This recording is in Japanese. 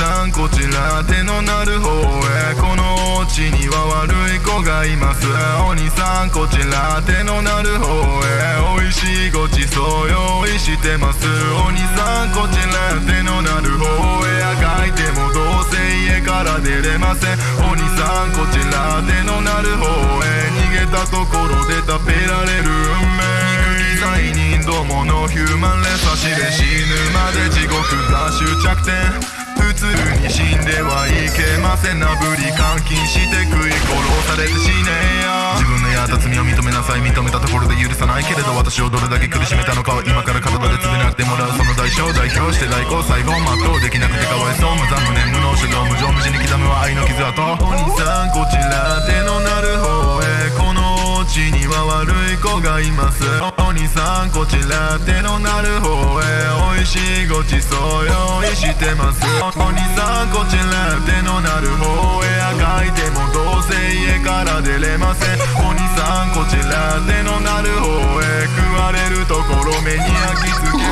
さんこちら手のなる方へこの地には悪い子がいます。お兄さんこちら手のなる方へ。美味しいごちそう用意してますお兄さんこちら手のなる方へ。書いてもどうせ家から出れませんお兄さんこちら手のなる方へ。逃げたところで食べられる運命罪人どものヒューマンレサしで死ぬまで地獄が終着点普通に死んではいけませんなぶり監禁して食い殺されて死ねや。自分のやった罪を認めなさい認めたところで許さないけれど私をどれだけ苦しめたのかは今から体で償ってもらうその代償代表して代行最後全うできなくてかわいそう無残無念無能主導無情無事に刻むは愛の傷跡。悪い子がいます。お兄さんこちら手のなる方へ。美味しいごちそう用意してます。お兄さんこちら手のなる方へ。赤いてもどうせ家から出れません。お兄さんこちら手のなる方へ。食われるところ目に焼き付け